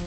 you